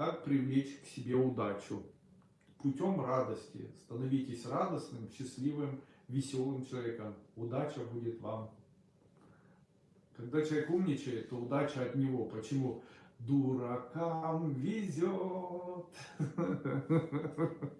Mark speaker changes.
Speaker 1: Как привлечь к себе удачу? Путем радости. Становитесь радостным, счастливым, веселым человеком. Удача будет вам. Когда человек умничает, то удача от него. Почему? Дуракам везет.